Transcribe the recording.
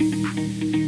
Música